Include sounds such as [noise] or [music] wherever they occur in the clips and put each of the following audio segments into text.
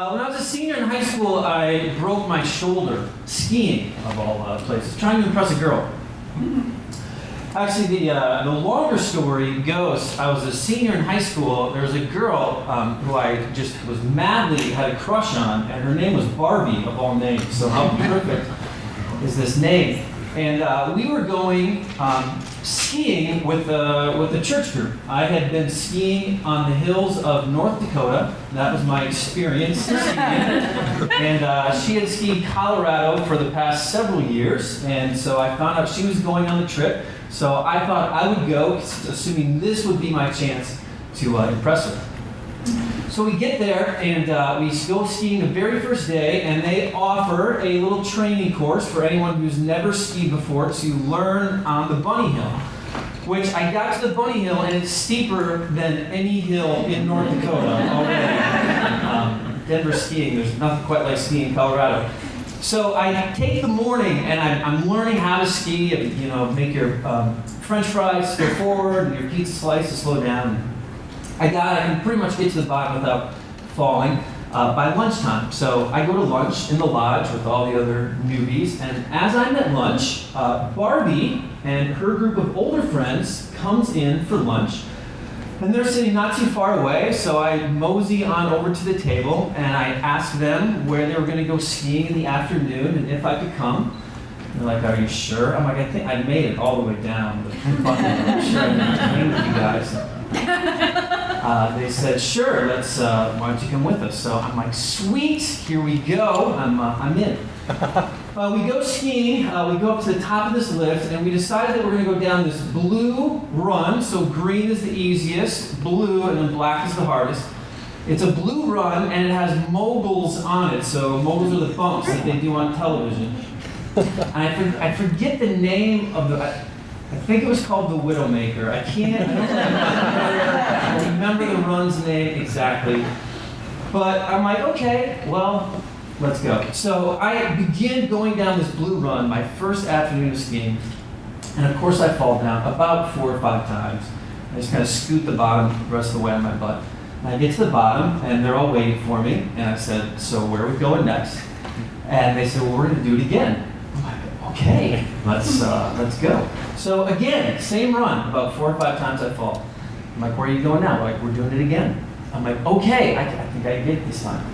Uh, when I was a senior in high school, I broke my shoulder skiing, of all uh, places, trying to impress a girl. Actually, the, uh, the longer story goes, I was a senior in high school. There was a girl um, who I just was madly had a crush on, and her name was Barbie, of all names. So how [laughs] perfect is this name? And uh, we were going um, skiing with the, with a church group. I had been skiing on the hills of North Dakota. That was my experience skiing. [laughs] and uh, she had skied Colorado for the past several years. And so I found out she was going on the trip. So I thought I would go, assuming this would be my chance to uh, impress her. So we get there and uh, we go skiing the very first day, and they offer a little training course for anyone who's never skied before to learn on the bunny hill. Which I got to the bunny hill, and it's steeper than any hill in North Dakota. Um, Denver skiing, there's nothing quite like skiing in Colorado. So I take the morning and I'm, I'm learning how to ski and you know make your um, French fries go forward and your pizza slices slow down. I got I can pretty much get to the bottom without falling uh, by lunchtime. So I go to lunch in the lodge with all the other newbies, and as I'm at lunch, uh, Barbie and her group of older friends comes in for lunch. And they're sitting not too far away, so I mosey on over to the table and I ask them where they were going to go skiing in the afternoon and if I could come. They're like, "Are you sure?" I'm like, "I think I made it all the way down, but I'm sure I with you guys." [laughs] Uh, they said, "Sure, let's. Uh, why don't you come with us?" So I'm like, "Sweet, here we go. I'm uh, I'm in." [laughs] Uh, we go skiing, uh, we go up to the top of this lift, and we decided that we're going to go down this blue run. So green is the easiest, blue, and then black is the hardest. It's a blue run, and it has moguls on it. So moguls are the bumps that they do on television. [laughs] And I, for, I forget the name of the. I, think it was called the Widowmaker. I can't. I don't remember, remember the run's name exactly. But I'm like, okay, well, Let's go. So I begin going down this blue run, my first afternoon of skiing, and of course I fall down about four or five times. I just kind of scoot the bottom the rest of the way on my butt. And I get to the bottom, and they're all waiting for me, and I said, so where are we going next? And they said, well, we're going to do it again. Okay, let's, uh, let's go. So again, same run, about four or five times I fall. I'm like, where are you going now? Like, we're doing it again. I'm like, okay, I, I think I get this time.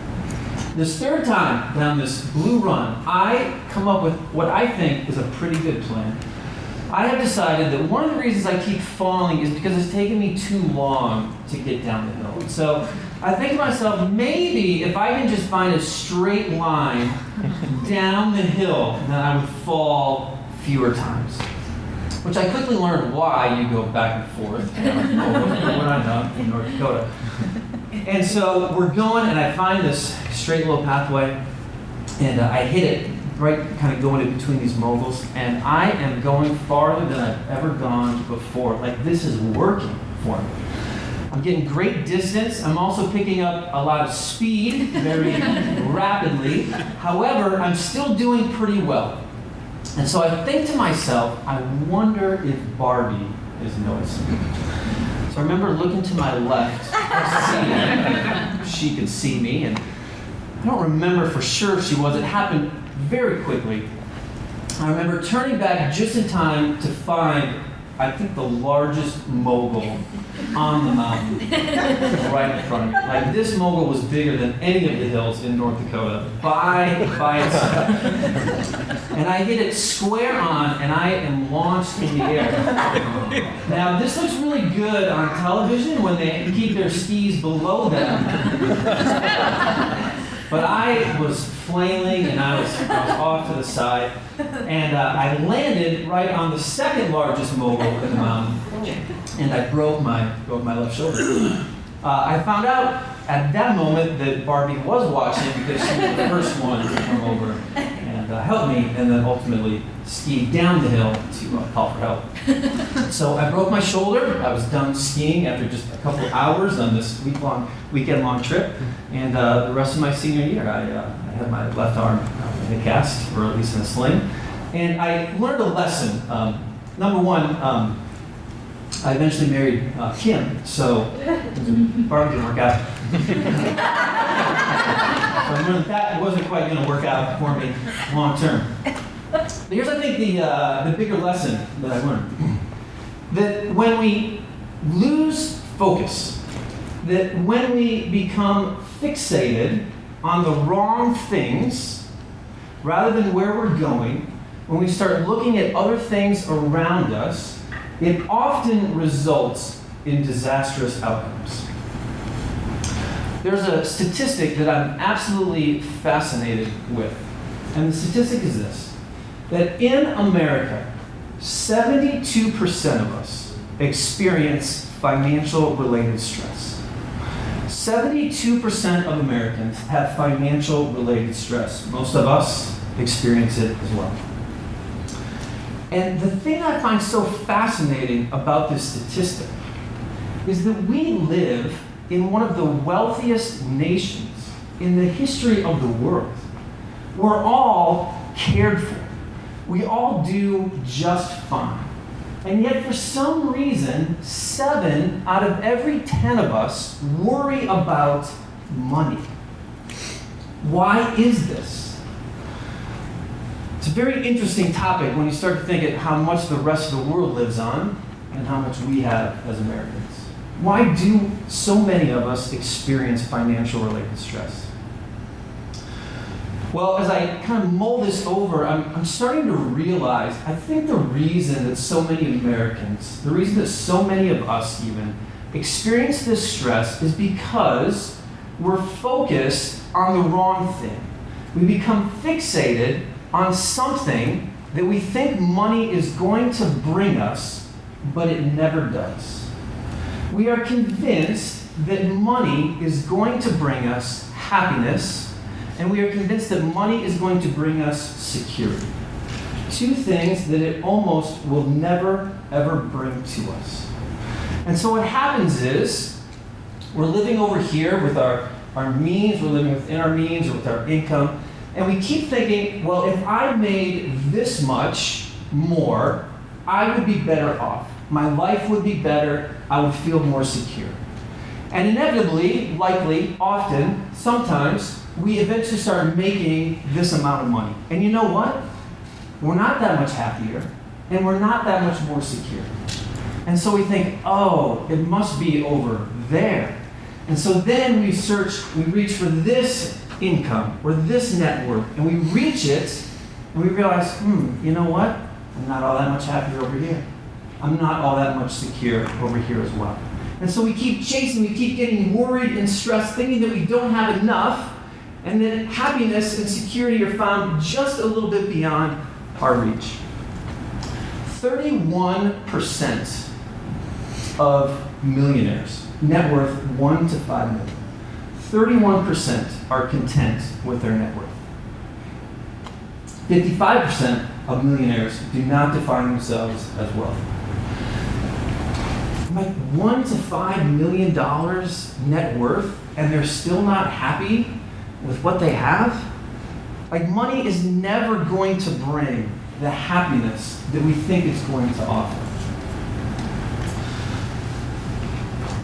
This third time down this blue run, I come up with what I think is a pretty good plan. I have decided that one of the reasons I keep falling is because it's taken me too long to get down the hill. So I think to myself, maybe if I can just find a straight line down the hill, then I would fall fewer times. Which I quickly learned why you go back and forth. You know, what I know in North Dakota. And so we're going, and I find this straight little pathway, and uh, I hit it right kind of going in between these moguls, and I am going farther than I've ever gone before. Like, this is working for me. I'm getting great distance. I'm also picking up a lot of speed very [laughs] rapidly. However, I'm still doing pretty well. And so I think to myself, I wonder if Barbie is noticing. So I remember looking to my left, she could see me, and I don't remember for sure if she was. It happened very quickly. I remember turning back just in time to find, I think, the largest mogul on the mountain right in front of me. Like this mogul was bigger than any of the hills in North Dakota by, by itself. And I hit it square on and I am launched in the air. Now this looks really good on television when they keep their skis below them. But I was flailing and I was, I was off to the side. And uh, I landed right on the second largest mogul in the mountain. And I broke my, broke my left shoulder. Uh, I found out at that moment that Barbie was watching because she was the first one to come over and uh, help me, and then ultimately skied down the hill to uh, call for help. [laughs] so I broke my shoulder. I was done skiing after just a couple hours on this week-long, weekend-long trip, and uh, the rest of my senior year, I, uh, I had my left arm in a cast, or at least in a sling, and I learned a lesson. Um, number one. Um, I eventually married uh, Kim, so [laughs] Barbie didn't work out. [laughs] That wasn't quite going to work out for me long term. But here's, I think, the, uh, the bigger lesson that I learned that when we lose focus, that when we become fixated on the wrong things rather than where we're going, when we start looking at other things around us, it often results in disastrous outcomes. There's a statistic that I'm absolutely fascinated with, and the statistic is this that in America, 72% of us experience financial related stress. 72% of Americans have financial related stress. Most of us experience it as well. And the thing I find so fascinating about this statistic is that we live in one of the wealthiest nations in the history of the world. We're all cared for. We all do just fine. And yet, for some reason, seven out of every ten of us worry about money. Why is this? It's a very interesting topic when you start to think at how much the rest of the world lives on and how much we have as Americans. Why do so many of us experience financial related stress? Well, as I kind of mull this over, I'm, I'm starting to realize I think the reason that so many Americans, the reason that so many of us even, experience this stress is because we're focused on the wrong thing. We become fixated on something that we think money is going to bring us, but it never does. We are convinced that money is going to bring us happiness and we are convinced that money is going to bring us security. Two things that it almost will never, ever bring to us. And so what happens is, we're living over here with our, our means, we're living within our means or with our income, and we keep thinking, well, if I made this much more, I would be better off. My life would be better, I would feel more secure. And inevitably, likely, often, sometimes, we eventually start making this amount of money. And you know what? We're not that much happier, and we're not that much more secure. And so we think, oh, it must be over there. And so then we search, we reach for this income or this net worth, and we reach it, and we realize, hmm, you know what? I'm not all that much happier over here. I'm not all that much secure over here as well. And so we keep chasing, we keep getting worried and stressed, thinking that we don't have enough, and that happiness and security are found just a little bit beyond our reach. 31% of millionaires, net worth 1 to 5 million, 31% are content with their net worth. 55% of millionaires do not define themselves as wealthy. Like one to five million dollars net worth, and they're still not happy with what they have, like money is never going to bring the happiness that we think it's going to offer.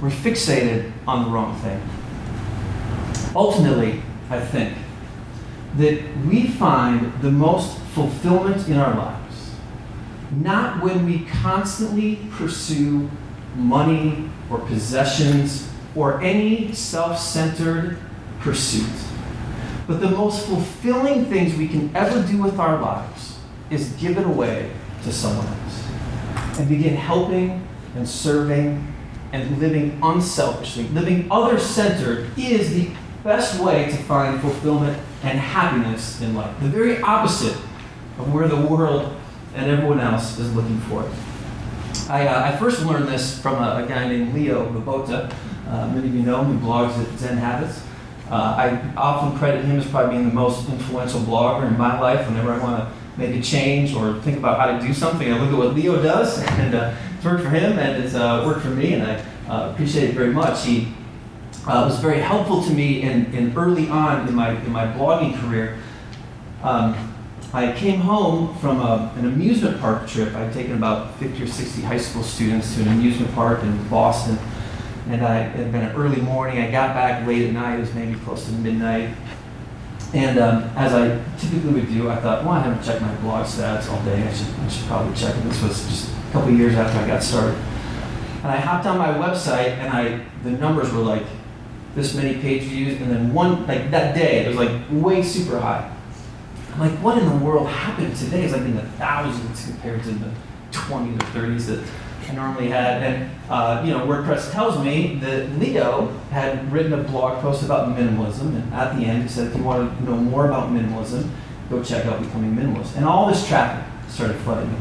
We're fixated on the wrong thing. Ultimately, I think that we find the most fulfillment in our lives not when we constantly pursue money or possessions or any self centered pursuit but the most fulfilling things we can ever do with our lives is give it away to someone else and begin helping and serving and living unselfishly. Living other centered is the best way to find fulfillment and happiness in life. The very opposite of where the world and everyone else is looking for it. I, uh, I first learned this from a, a guy named Leo Babauta. Uh, many of you know him, he blogs at Zen Habits. Uh, I often credit him as probably being the most influential blogger in my life. Whenever I want to make a change or think about how to do something, I look at what Leo does, [laughs] and uh, it's worked for him and it's uh, worked for me, and I uh, appreciate it very much. He uh, was very helpful to me in, in early on in my, in my blogging career. Um, I came home from a, an amusement park trip. I'd taken about 50 or 60 high school students to an amusement park in Boston and I, it had been an early morning. I got back late at night. It was maybe close to midnight. And um, as I typically would do, I thought, well, I haven't checked my blog stats all day. I should, I should probably check it. This was just a couple years after I got started. And I hopped on my website, and I the numbers were like this many page views, and then one like that day it was like way super high. I'm like, what in the world happened today? It's like in the thousands compared to the 20s or 30s that I normally had. And uh, you know, WordPress tells me that Leo had written a blog post about minimalism, and at the end he said, if you want to know more about minimalism, go check out Becoming Minimalist. And all this traffic started flooding me.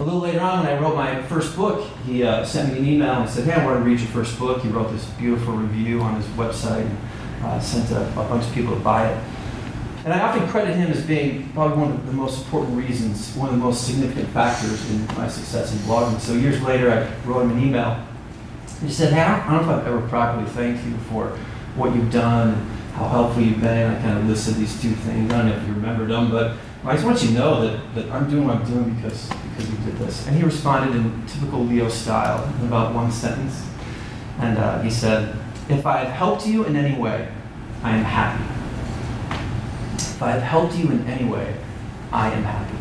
A little later on, when I wrote my first book, he uh, sent me an email and said, Hey, I want to read your first book. He wrote this beautiful review on his website and uh, sent a, a bunch of people to buy it. And I often credit him as being probably one of the most important reasons, one of the most significant factors in my success in blogging. So years later, I wrote him an email. He said, Hey, I don't know if I've ever properly thanked you for what you've done, and how helpful you've been. I kind of listed these two things. I don't know if you remembered them, but I just want you to know that, that I'm doing what I'm doing because, because you did this. And he responded in typical Leo style in about one sentence. And uh, he said, If I have helped you in any way, I am happy. If I have helped you in any way, I am happy.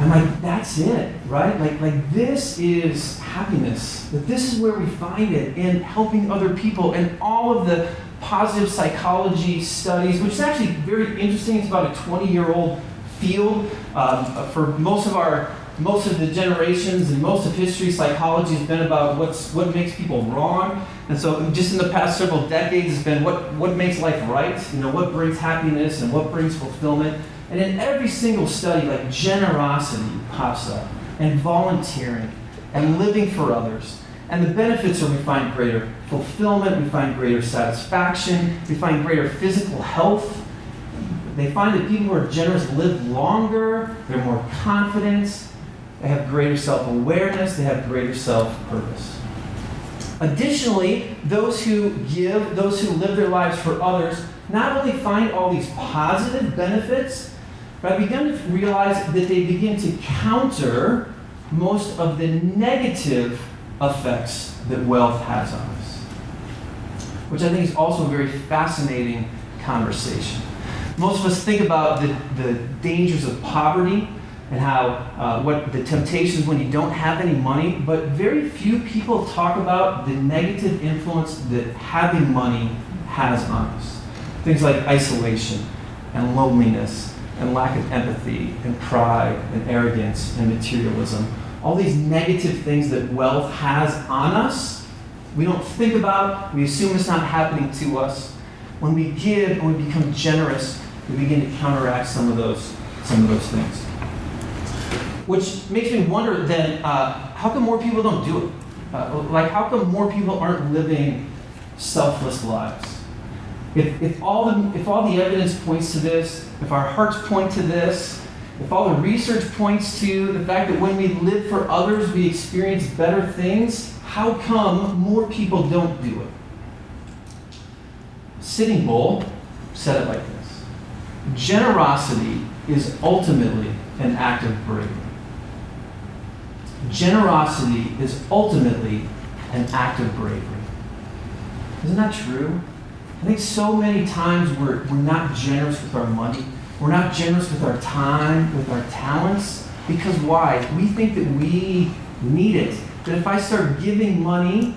I'm like, that's it, right? Like, like this is happiness. That this is where we find it in helping other people and all of the positive psychology studies, which is actually very interesting. It's about a 20-year-old field. Um, for most of our most of the generations and most of history, psychology has been about what's what makes people wrong. And so just in the past several decades it's been what, what makes life right, you know, what brings happiness and what brings fulfillment. And in every single study, like generosity pops up, and volunteering, and living for others. And the benefits are we find greater fulfillment, we find greater satisfaction, we find greater physical health. They find that people who are generous live longer, they're more confident, they have greater self awareness, they have greater self purpose. Additionally, those who give, those who live their lives for others, not only find all these positive benefits, but I begin to realize that they begin to counter most of the negative effects that wealth has on us. Which I think is also a very fascinating conversation. Most of us think about the, the dangers of poverty and how uh, what the temptations when you don't have any money, but very few people talk about the negative influence that having money has on us. Things like isolation and loneliness and lack of empathy and pride and arrogance and materialism. All these negative things that wealth has on us, we don't think about, we assume it's not happening to us. When we give and we become generous, we begin to counteract some of those, some of those things. Which makes me wonder then, uh, how come more people don't do it? Uh, like, how come more people aren't living selfless lives? If, if, all the, if all the evidence points to this, if our hearts point to this, if all the research points to the fact that when we live for others, we experience better things, how come more people don't do it? Sitting Bull said it like this Generosity is ultimately an act of bravery. Generosity is ultimately an act of bravery. Isn't that true? I think so many times we're, we're not generous with our money. We're not generous with our time, with our talents. Because why? We think that we need it. That if I start giving money,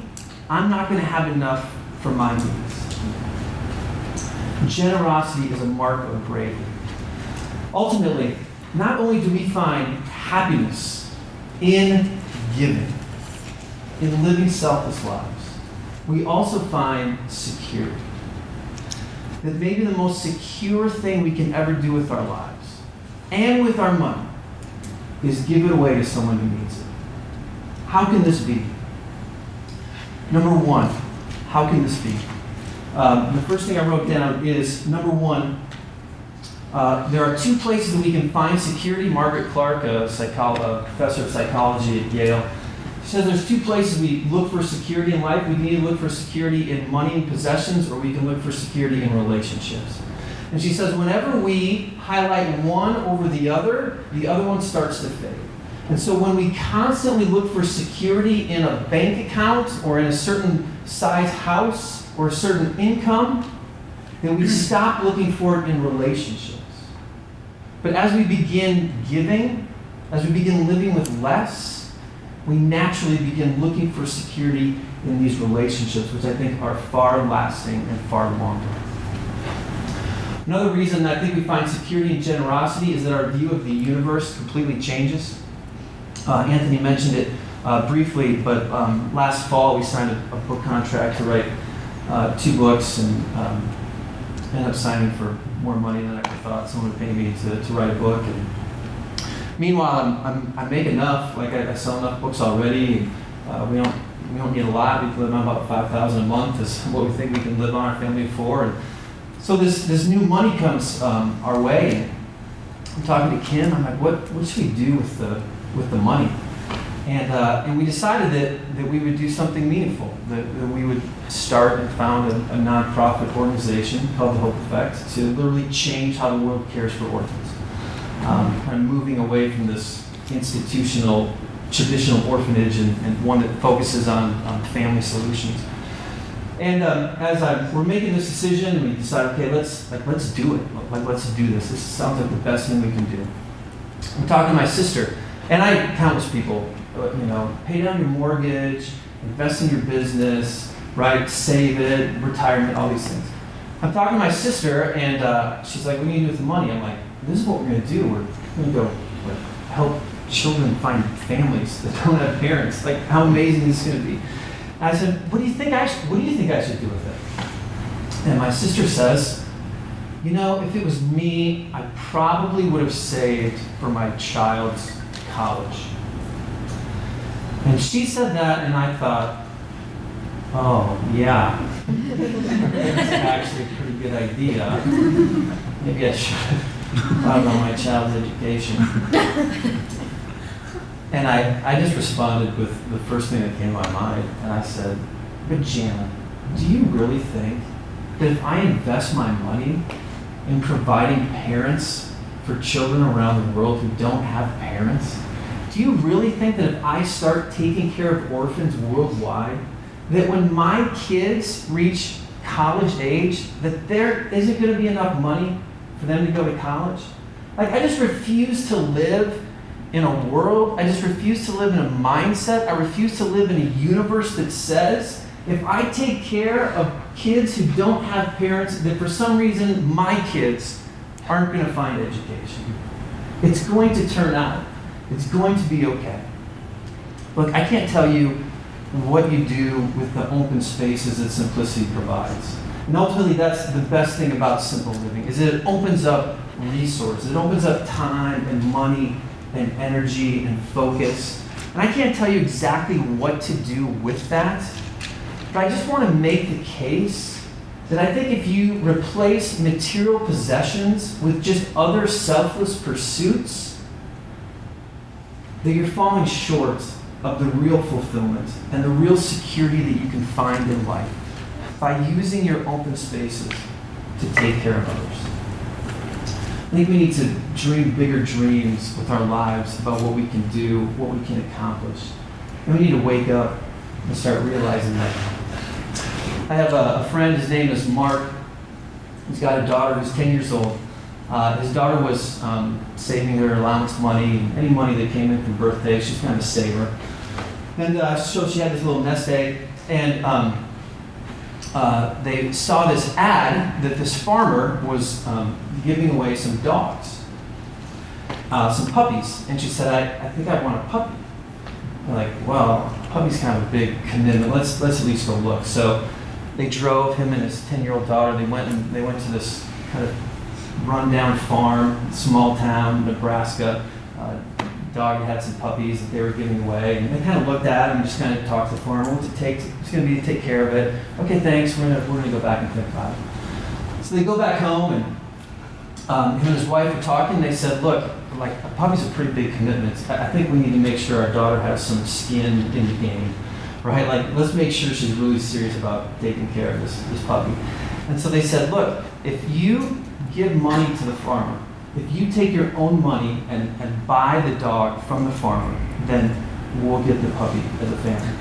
I'm not going to have enough for my needs. Generosity is a mark of bravery. Ultimately, not only do we find happiness in giving, in living selfless lives, we also find security that maybe the most secure thing we can ever do with our lives and with our money is give it away to someone who needs it. How can this be? Number one, how can this be? Um, the first thing I wrote down is number one, uh, there are two places that we can find security. Margaret Clark, a, a professor of psychology at Yale, says there's two places we look for security in life. We can either look for security in money and possessions, or we can look for security in relationships. And she says whenever we highlight one over the other, the other one starts to fade. And so when we constantly look for security in a bank account or in a certain size house or a certain income, then we stop looking for it in relationships. But as we begin giving, as we begin living with less, we naturally begin looking for security in these relationships, which I think are far lasting and far longer. Another reason that I think we find security and generosity is that our view of the universe completely changes. Uh, Anthony mentioned it uh, briefly, but um, last fall we signed a, a, book contract to write uh, two books and um, ended up signing for more money than I thought someone would pay me to, to write a book. And meanwhile, I'm, I'm, i make enough, like I, I, sell enough books already. Uh, we don't we don't need a lot. We live on about five thousand a month is [laughs] what we think we can live on our family for. And so this this new money comes um, our way. I'm talking to Kim. I'm like, what what should we do with the with the money? And, uh, and we decided that, that we would do something meaningful, that, that we would start and found a, a nonprofit organization called the Hope Effect to literally change how the world cares for orphans. Um, kind of moving away from this institutional, traditional orphanage and, and one that focuses on, on family solutions. And um, as I, we're making this decision, we decided, okay, let's like let's do it. Like let's do this. This sounds like the best thing we can do. I'm talking to my sister, and I countless people you know, pay down your mortgage, invest in your business, right? Save it, retirement, all these things. I'm talking to my sister, and uh, she's like, "What are you do with the money?" I'm like, "This is what we're gonna do. We're gonna go like, help children find families that don't have parents. Like, how amazing this is gonna be." And I said, "What do you think I What do you think I should do with it?" And my sister says, "You know, if it was me, I probably would have saved for my child's college." And she said that, and I thought, oh, yeah, that's actually a pretty good idea. Maybe I should have about my child's education. And I, I just responded with the first thing that came to my mind, and I said, but Janet, do you really think that if I invest my money in providing parents for children around the world who don't have parents, do you really think that if I start taking care of orphans worldwide, that when my kids reach college age, that there isn't going to be enough money for them to go to college? Like, I just refuse to live in a world, I just refuse to live in a mindset, I refuse to live in a universe that says if I take care of kids who don't have parents, that for some reason my kids aren't going to find education. It's going to turn out it's going to be okay. Look, I can't tell you what you do with the open spaces that simplicity provides. And ultimately, that's the best thing about simple living, is it opens up resources. It opens up time and money and energy and focus. And I can't tell you exactly what to do with that, but I just want to make the case that I think if you replace material possessions with just other selfless pursuits, that you're falling short of the real fulfillment and the real security that you can find in life by using your open spaces to take care of others. I think we need to dream bigger dreams with our lives about what we can do, what we can accomplish. And we need to wake up and start realizing that. I have a, a friend, his name is Mark. He's got a daughter who's 10 years old. Uh, his daughter was um, saving her allowance money, any money that came in from birthdays, she's kind of a saver. And uh, so she had this little nest egg, and um, uh, they saw this ad that this farmer was um, giving away some dogs, uh, some puppies. And she said, I, I think I want a puppy. They're like, well, puppy's kind of a big commitment. Let's, let's at least go look. So they drove him and his 10 year old daughter, they went, and, they went to this kind of rundown farm, small town, Nebraska. Uh, dog had some puppies that they were giving away, and they kind of looked at him and just kind of talked to the farmer. What's it take? it's going to be to take care of it. Okay, thanks. We're gonna we're gonna go back and think about it. So they go back home, and um, him and his wife were talking. They said, "Look, like a puppy's a pretty big commitment. I think we need to make sure our daughter has some skin in the game, right? Like, let's make sure she's really serious about taking care of this this puppy." And so they said, "Look, if you give money to the farmer. If you take your own money and, and buy the dog from the farmer, then we'll get the puppy as a family.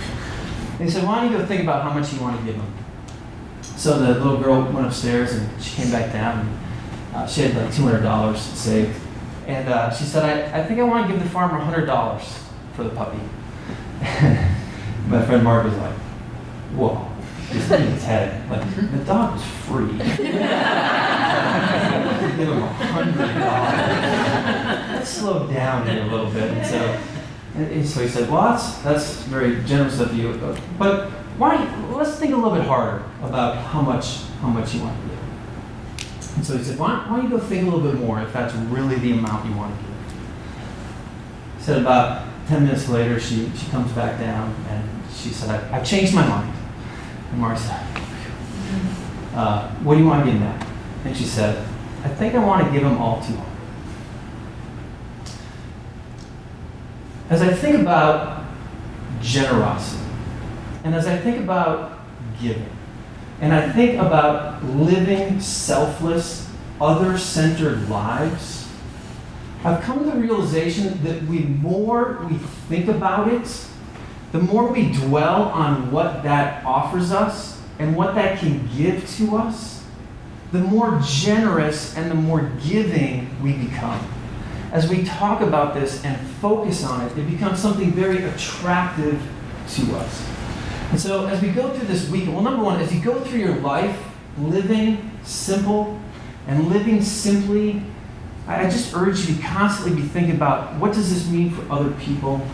They said, why don't you go think about how much you want to give him? So the little girl went upstairs and she came back down and uh, she had like $200 saved. And uh, she said, I, I think I want to give the farmer $100 for the puppy. [laughs] My friend Mark was like, whoa, he's in his head. Like, mm-hmm. the dog was free. [laughs] give him $100. Let's slow down here a little bit. And so, and, and so he said, well, that's, that's very generous of you. But why, let's think a little bit harder about how much, how much you want to give. And so he said, why, why don't you go think a little bit more if that's really the amount you want to give? He said about 10 minutes later, she, she comes back down and she said, I, I've changed my mind. And Mark said, uh, what do you want to give him now? And she said, I think I want to give him all 200. As I think about generosity, and as I think about giving, and I think about living selfless, other centered lives, I've come to the realization that the more we think about it, the more we dwell on what that offers us and what that can give to us, the more generous and the more giving we become. As we talk about this and focus on it, it becomes something very attractive to us. And so, as we go through this week, well, number one, as you go through your life living simple and living simply, I just urge you to constantly be thinking about what does this mean for other people?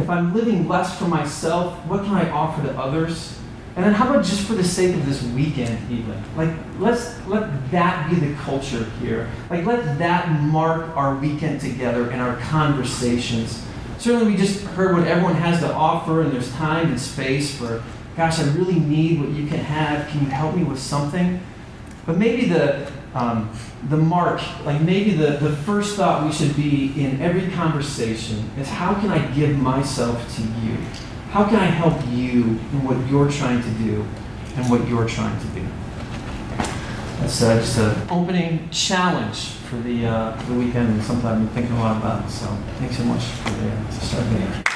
If I'm living less for myself, what can I offer to others? And then how about just for the sake of this weekend even? Like let's let that be the culture here. Like let that mark our weekend together and our conversations. Certainly we just heard what everyone has to offer and there's time and space for gosh, I really need what you can have. Can you help me with something? But maybe the um, the mark, like maybe the, the first thought we should be in every conversation is how can I give myself to you? How can I help you in what you're trying to do and what you're trying to do? That's uh, just an opening challenge for the, uh, for the weekend and something I've been thinking a lot about. So thanks so much for the,